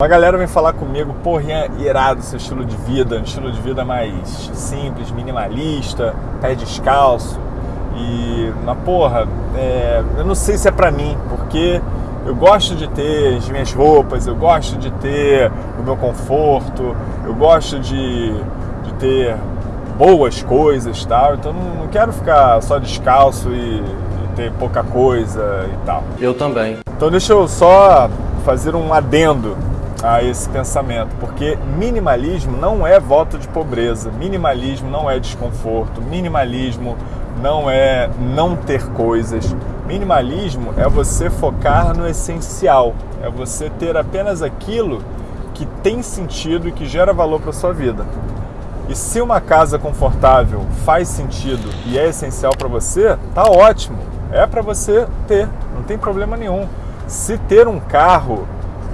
Uma galera vem falar comigo, porra, irado seu estilo de vida, um estilo de vida mais simples, minimalista, pé descalço. E, na porra, é, eu não sei se é pra mim, porque eu gosto de ter as minhas roupas, eu gosto de ter o meu conforto, eu gosto de, de ter boas coisas tal. Então não, não quero ficar só descalço e, e ter pouca coisa e tal. Eu também. Então deixa eu só fazer um adendo a esse pensamento, porque minimalismo não é voto de pobreza, minimalismo não é desconforto, minimalismo não é não ter coisas. Minimalismo é você focar no essencial, é você ter apenas aquilo que tem sentido e que gera valor para sua vida. E se uma casa confortável faz sentido e é essencial para você, tá ótimo. É para você ter, não tem problema nenhum. Se ter um carro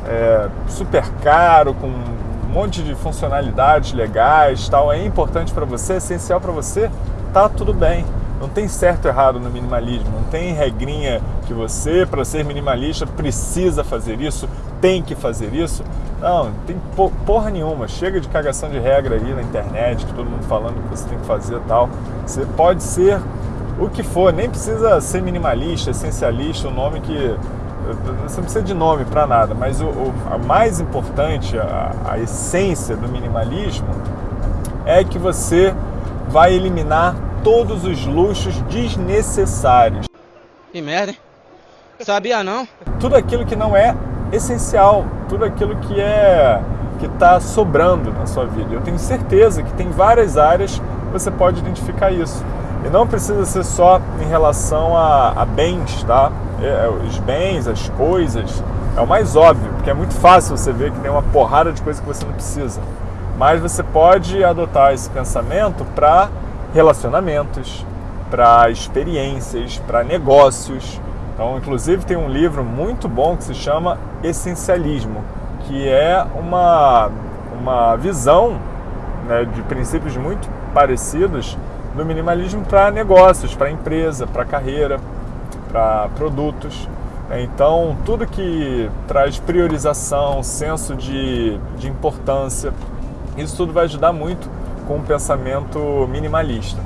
é, super caro, com um monte de funcionalidades legais, tal, é importante para você, é essencial para você, tá tudo bem. Não tem certo ou errado no minimalismo, não tem regrinha que você, para ser minimalista, precisa fazer isso, tem que fazer isso. Não, não tem porra nenhuma. Chega de cagação de regra aí na internet, que todo mundo falando que você tem que fazer tal. Você pode ser o que for, nem precisa ser minimalista, essencialista, o nome que você não precisa de nome para nada, mas o, o, a mais importante, a, a essência do minimalismo é que você vai eliminar todos os luxos desnecessários. Que merda, hein? Sabia não? Tudo aquilo que não é essencial, tudo aquilo que é que está sobrando na sua vida. Eu tenho certeza que tem várias áreas que você pode identificar isso. E não precisa ser só em relação a, a bens, tá? É, é, os bens, as coisas, é o mais óbvio, porque é muito fácil você ver que tem uma porrada de coisa que você não precisa. Mas você pode adotar esse pensamento para relacionamentos, para experiências, para negócios. Então, inclusive, tem um livro muito bom que se chama Essencialismo, que é uma, uma visão né, de princípios muito parecidos do minimalismo para negócios, para empresa, para carreira, para produtos. Então, tudo que traz priorização, senso de, de importância, isso tudo vai ajudar muito com o pensamento minimalista.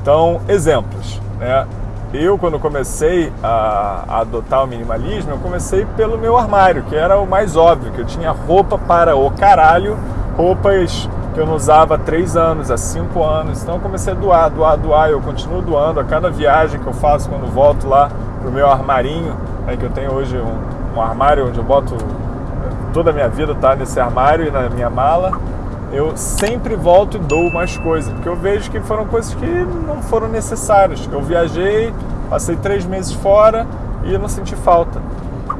Então, exemplos. Né? Eu, quando comecei a, a, adotar o minimalismo, eu comecei pelo meu armário, que era o mais óbvio, que eu tinha roupa para o caralho, roupas que eu não usava há três anos, há cinco anos. Então eu comecei a doar, doar, doar. Eu continuo doando a cada viagem que eu faço quando volto lá pro meu armarinho, aí que eu tenho hoje um, um armário onde eu boto toda a minha vida tá nesse armário e na minha mala. Eu sempre volto e dou mais coisas, porque eu vejo que foram coisas que não foram necessárias. Eu viajei, passei três meses fora e não senti falta.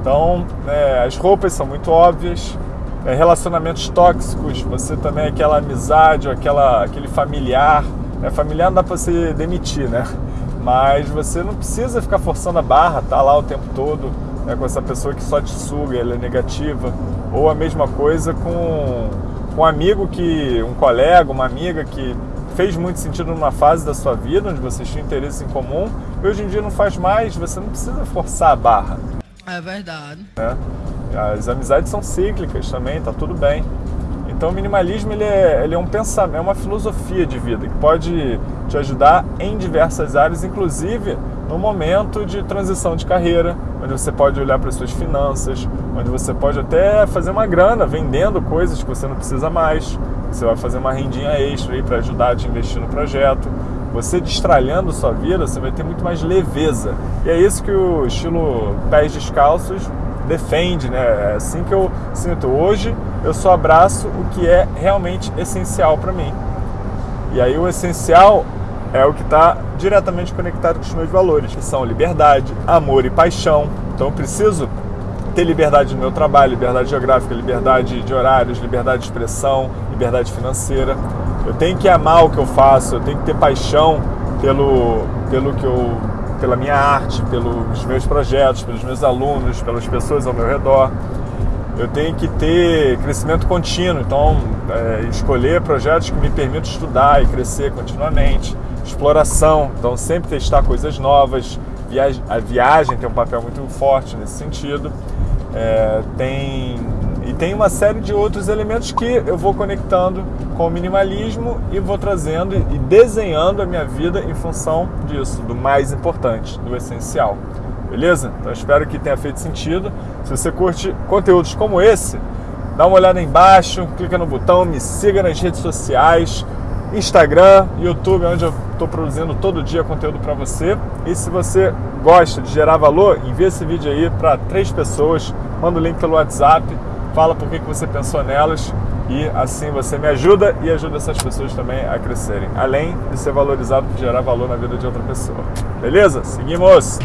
Então, é, as roupas são muito óbvias, relacionamentos tóxicos, você também aquela amizade, aquela, aquele familiar. É, familiar não dá para você demitir, né? Mas você não precisa ficar forçando a barra, tá lá o tempo todo né, com essa pessoa que só te suga, ela é negativa. Ou a mesma coisa com, com um amigo que, um colega, uma amiga que fez muito sentido numa fase da sua vida, onde vocês tinham interesse em comum, e hoje em dia não faz mais, você não precisa forçar a barra. É verdade. Né? As amizades são cíclicas também, tá tudo bem. Então o minimalismo ele é, ele é um pensamento, é uma filosofia de vida que pode te ajudar em diversas áreas, inclusive no momento de transição de carreira, onde você pode olhar para as suas finanças, onde você pode até fazer uma grana vendendo coisas que você não precisa mais. Você vai fazer uma rendinha extra aí para ajudar a te investir no projeto. Você destralhando sua vida, você vai ter muito mais leveza. E é isso que o estilo pés descalços defende, né? É assim que eu sinto. Hoje eu só abraço o que é realmente essencial para mim. E aí o essencial é o que está diretamente conectado com os meus valores, que são liberdade, amor e paixão. Então eu preciso ter liberdade no meu trabalho, liberdade geográfica, liberdade de horários, liberdade de expressão, liberdade financeira. Eu tenho que amar o que eu faço, eu tenho que ter paixão pelo, pelo que eu pela minha arte, pelos meus projetos, pelos meus alunos, pelas pessoas ao meu redor. Eu tenho que ter crescimento contínuo, então é, escolher projetos que me permitam estudar e crescer continuamente. Exploração, então sempre testar coisas novas. A viagem tem um papel muito forte nesse sentido. É, tem E tem uma série de outros elementos que eu vou conectando com o minimalismo e vou trazendo e desenhando a minha vida em função disso, do mais importante, do essencial. Beleza? Então espero que tenha feito sentido. Se você curte conteúdos como esse, dá uma olhada embaixo, clica no botão, me siga nas redes sociais, Instagram, YouTube, onde eu estou produzindo todo dia conteúdo para você. E se você gosta de gerar valor, envie esse vídeo aí para três pessoas, manda o link pelo WhatsApp fala por que, você pensou nelas e assim você me ajuda e ajuda essas pessoas também a crescerem, além de ser valorizado por gerar valor na vida de outra pessoa. Beleza? Seguimos!